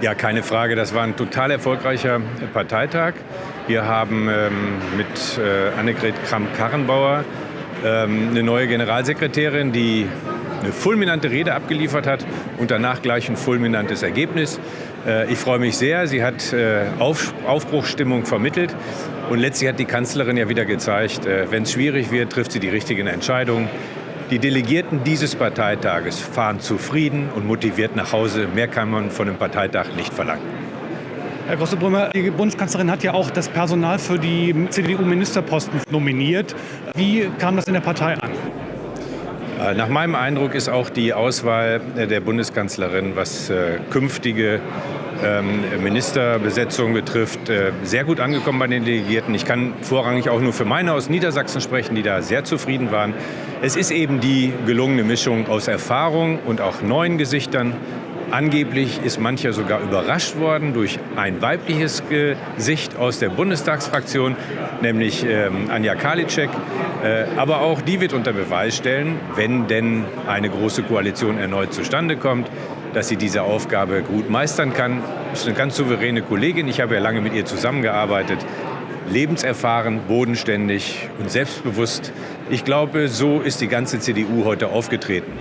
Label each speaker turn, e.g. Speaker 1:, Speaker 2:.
Speaker 1: Ja, keine Frage. Das war ein total erfolgreicher Parteitag. Wir haben ähm, mit äh, Annegret Kramp-Karrenbauer ähm, eine neue Generalsekretärin, die eine fulminante Rede abgeliefert hat und danach gleich ein fulminantes Ergebnis. Äh, ich freue mich sehr. Sie hat äh, Auf, Aufbruchsstimmung vermittelt und letztlich hat die Kanzlerin ja wieder gezeigt, äh, wenn es schwierig wird, trifft sie die richtigen Entscheidungen. Die Delegierten dieses Parteitages fahren zufrieden und motiviert nach Hause. Mehr kann man von einem Parteitag nicht verlangen.
Speaker 2: Herr Grossebrümmer, die Bundeskanzlerin hat ja auch das Personal für die CDU-Ministerposten nominiert. Wie kam das in der Partei an?
Speaker 1: Äh, nach meinem Eindruck ist auch die Auswahl der Bundeskanzlerin, was äh, künftige Ministerbesetzung betrifft, äh, sehr gut angekommen bei den Delegierten. Ich kann vorrangig auch nur für meine aus Niedersachsen sprechen, die da sehr zufrieden waren. Es ist eben die gelungene Mischung aus Erfahrung und auch neuen Gesichtern. Angeblich ist mancher sogar überrascht worden durch ein weibliches Gesicht aus der Bundestagsfraktion, nämlich ähm, Anja Karliczek. Äh, aber auch die wird unter Beweis stellen, wenn denn eine große Koalition erneut zustande kommt, dass sie diese Aufgabe gut meistern kann. Ist eine ganz souveräne Kollegin. Ich habe ja lange mit ihr zusammengearbeitet. Lebenserfahren, bodenständig und selbstbewusst. Ich glaube, so ist die ganze CDU heute aufgetreten.